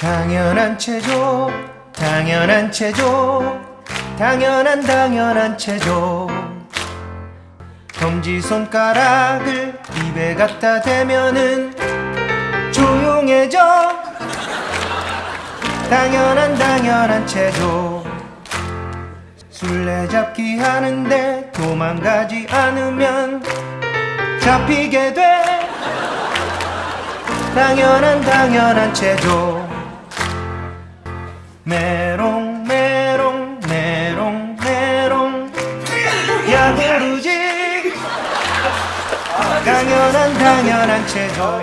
당연한 체조 당연한 체조 당연한 당연한 체조. 검지 손가락을 입에 갖다 대면은 조용해져. 당연한 당연한 체조. 술래잡기 하는데 도망가지 않으면 잡히게 돼. 당연한 당연한 체조 메롱 메롱 메롱 메롱. 야구르지. 당연한 당연한 체조